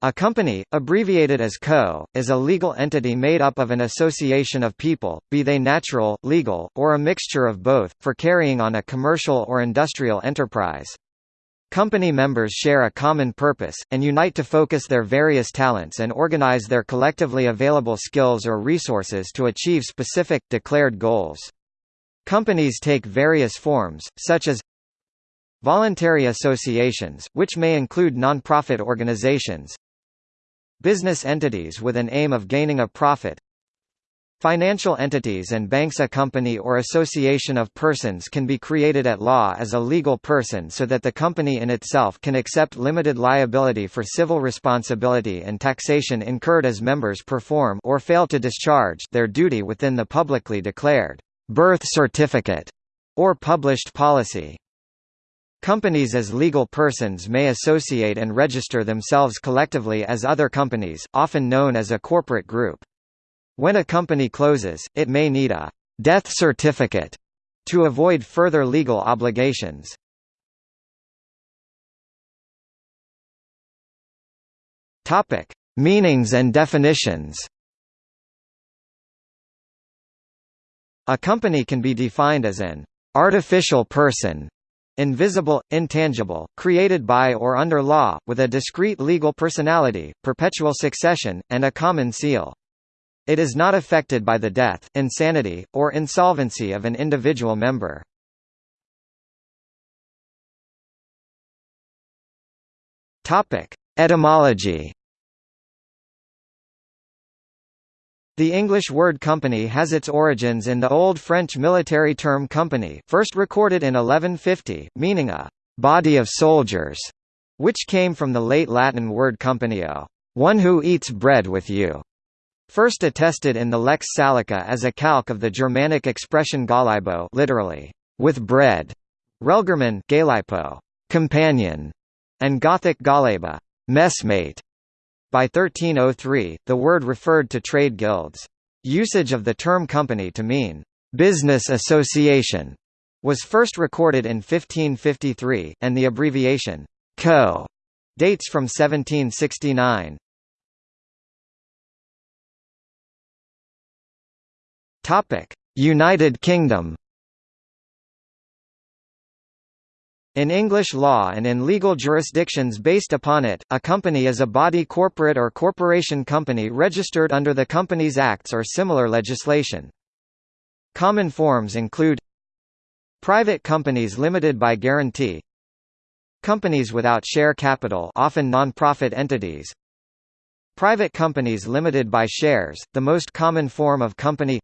A company, abbreviated as co., is a legal entity made up of an association of people, be they natural, legal, or a mixture of both, for carrying on a commercial or industrial enterprise. Company members share a common purpose, and unite to focus their various talents and organize their collectively available skills or resources to achieve specific, declared goals. Companies take various forms, such as Voluntary associations, which may include non-profit organizations Business entities with an aim of gaining a profit Financial entities and banks A company or association of persons can be created at law as a legal person so that the company in itself can accept limited liability for civil responsibility and taxation incurred as members perform or fail to discharge their duty within the publicly declared birth certificate or published policy. Companies as legal persons may associate and register themselves collectively as other companies, often known as a corporate group. When a company closes, it may need a death certificate to avoid further legal obligations. Meanings and definitions. A company can be defined as an artificial person invisible, intangible, created by or under law, with a discrete legal personality, perpetual succession, and a common seal. It is not affected by the death, insanity, or insolvency of an individual member. Etymology The English word company has its origins in the Old French military term company first recorded in 1150, meaning a «body of soldiers», which came from the late Latin word companio, one who eats bread with you, first attested in the Lex Salica as a calque of the Germanic expression gallibo literally, with bread, Relgerman galipo, companion, and Gothic galleba, messmate. By 1303, the word referred to trade guilds. Usage of the term company to mean business association was first recorded in 1553, and the abbreviation co dates from 1769. Topic: United Kingdom In English law and in legal jurisdictions based upon it, a company is a body corporate or corporation company registered under the Companies Acts or similar legislation. Common forms include Private companies limited by guarantee Companies without share capital often non-profit entities Private companies limited by shares, the most common form of company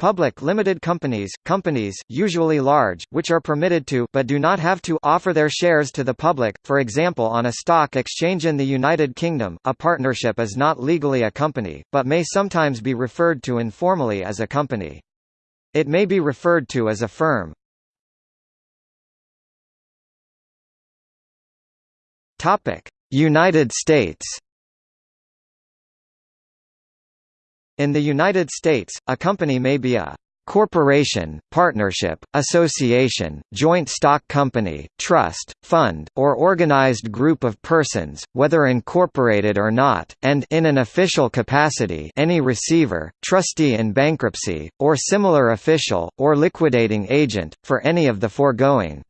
Public limited companies, companies, usually large, which are permitted to but do not have to offer their shares to the public, for example on a stock exchange in the United Kingdom, a partnership is not legally a company, but may sometimes be referred to informally as a company. It may be referred to as a firm. United States In the United States, a company may be a corporation, partnership, association, joint stock company, trust, fund, or organized group of persons, whether incorporated or not, and in an official capacity any receiver, trustee in bankruptcy, or similar official, or liquidating agent, for any of the foregoing.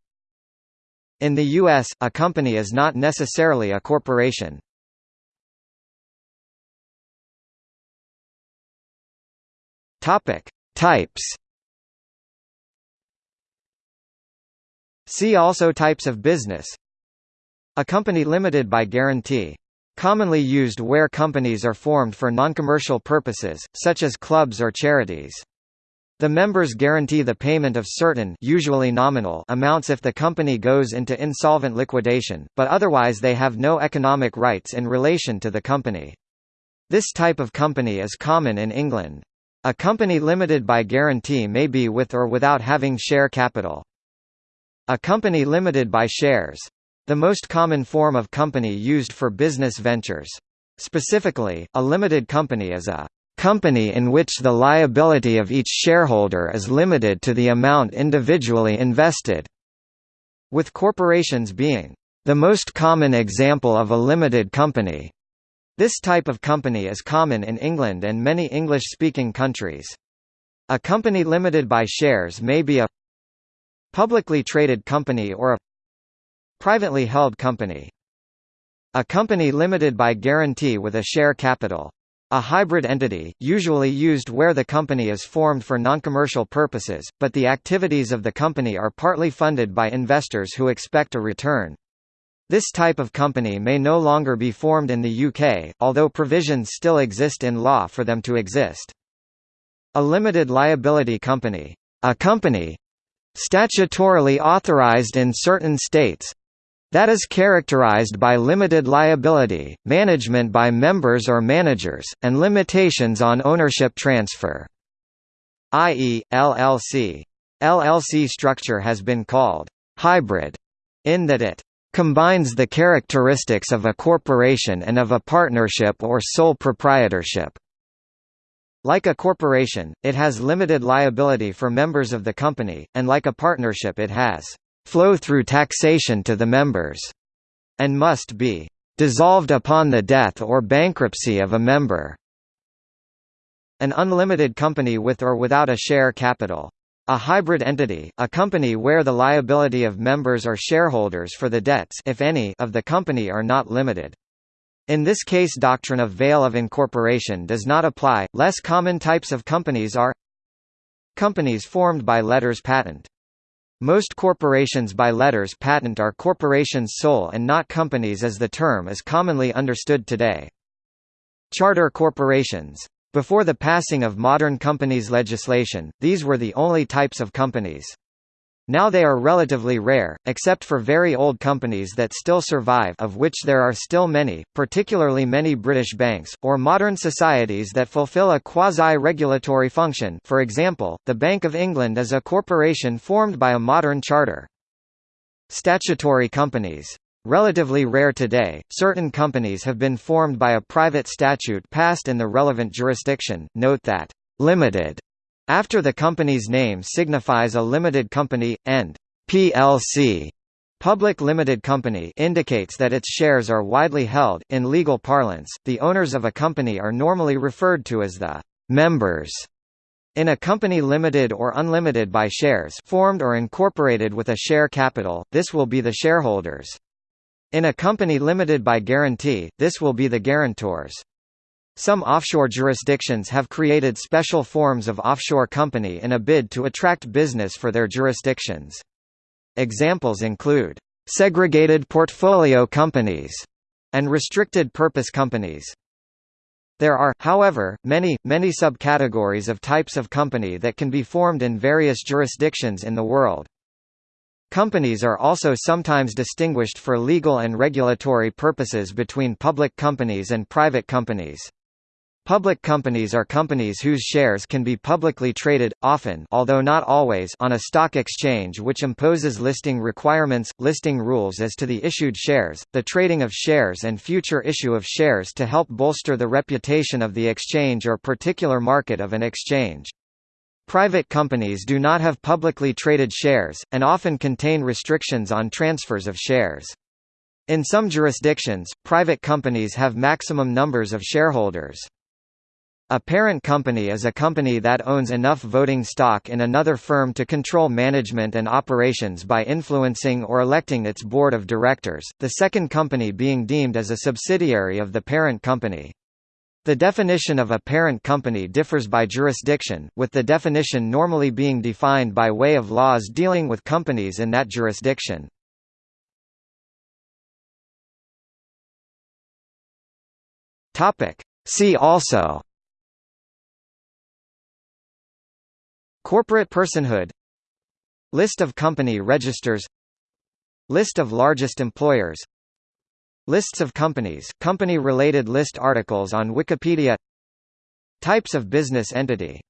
In the U.S., a company is not necessarily a corporation. Topic: Types. See also types of business. A company limited by guarantee. Commonly used where companies are formed for non-commercial purposes, such as clubs or charities. The members guarantee the payment of certain usually nominal amounts if the company goes into insolvent liquidation, but otherwise they have no economic rights in relation to the company. This type of company is common in England. A company limited by guarantee may be with or without having share capital. A company limited by shares. The most common form of company used for business ventures. Specifically, a limited company is a company in which the liability of each shareholder is limited to the amount individually invested, with corporations being The most common example of a limited company. This type of company is common in England and many English-speaking countries. A company limited by shares may be a publicly traded company or a privately held company. A company limited by guarantee with a share capital. A hybrid entity, usually used where the company is formed for noncommercial purposes, but the activities of the company are partly funded by investors who expect a return. This type of company may no longer be formed in the UK, although provisions still exist in law for them to exist. A limited liability company. A company statutorily authorised in certain states that is characterized by limited liability, management by members or managers, and limitations on ownership transfer. i.e., LLC. LLC structure has been called hybrid in that it combines the characteristics of a corporation and of a partnership or sole proprietorship. Like a corporation, it has limited liability for members of the company, and like a partnership it has flow through taxation to the members, and must be dissolved upon the death or bankruptcy of a member. An unlimited company with or without a share capital. A hybrid entity, a company where the liability of members or shareholders for the debts if any of the company are not limited. In this case doctrine of veil of incorporation does not apply. Less common types of companies are companies formed by letters patent. Most corporations by letters patent are corporations sole and not companies as the term is commonly understood today. Charter corporations. Before the passing of modern companies legislation, these were the only types of companies. Now they are relatively rare, except for very old companies that still survive of which there are still many, particularly many British banks, or modern societies that fulfil a quasi-regulatory function for example, the Bank of England is a corporation formed by a modern charter. Statutory companies. Relatively rare today, certain companies have been formed by a private statute passed in the relevant jurisdiction, note that, "'limited' After the company's name signifies a limited company, and PLC Public limited company indicates that its shares are widely held. In legal parlance, the owners of a company are normally referred to as the members. In a company limited or unlimited by shares formed or incorporated with a share capital, this will be the shareholders. In a company limited by guarantee, this will be the guarantors. Some offshore jurisdictions have created special forms of offshore company in a bid to attract business for their jurisdictions. Examples include, "...segregated portfolio companies", and restricted purpose companies. There are, however, many, many subcategories of types of company that can be formed in various jurisdictions in the world. Companies are also sometimes distinguished for legal and regulatory purposes between public companies and private companies. Public companies are companies whose shares can be publicly traded, often although not always on a stock exchange which imposes listing requirements, listing rules as to the issued shares, the trading of shares and future issue of shares to help bolster the reputation of the exchange or particular market of an exchange. Private companies do not have publicly traded shares, and often contain restrictions on transfers of shares. In some jurisdictions, private companies have maximum numbers of shareholders. A parent company is a company that owns enough voting stock in another firm to control management and operations by influencing or electing its board of directors, the second company being deemed as a subsidiary of the parent company. The definition of a parent company differs by jurisdiction, with the definition normally being defined by way of laws dealing with companies in that jurisdiction. See also Corporate personhood List of company registers List of largest employers Lists of companies, company-related list articles on Wikipedia. Types of business entity